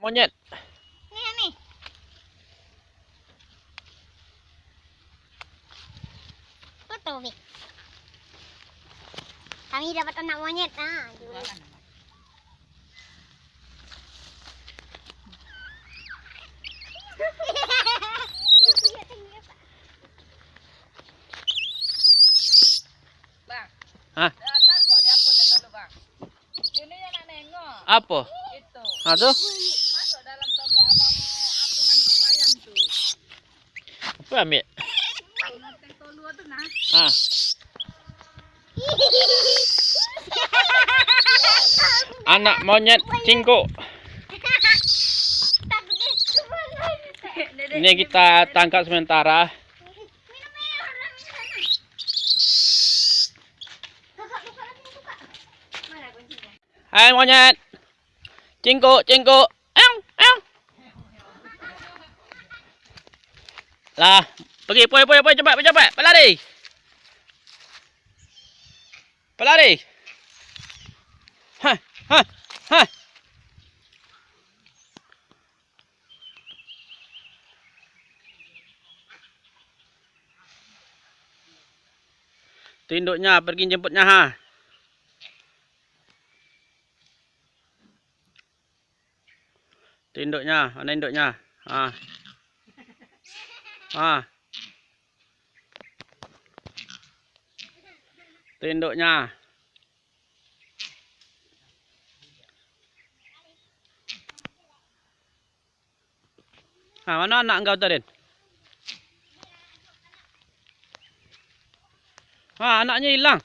monyet. Ni ni. Betul Vic. Kami dapat anak monyet ah. dulu. Bang. Hah? Datang kok dia apa dulu, Bang. Ini yang nak nengok. Apa? Itu. Ha tu? Apa ambil? Ha. Anak monyet cingkuk. Ini kita tangkap sementara. Hai monyet. Cingkuk, cingkuk. Lah, pergi, pergi, pergi, pergi cepat, cepat. Pelari. Pelari. Ha, ha, ha. Tu induknya pergi jemputnya ha. Tu induknya, mana induknya? Ha. Ha. Tu induknya. Ha, mana anak engkau tu, Din? Ha, anaknya hilang.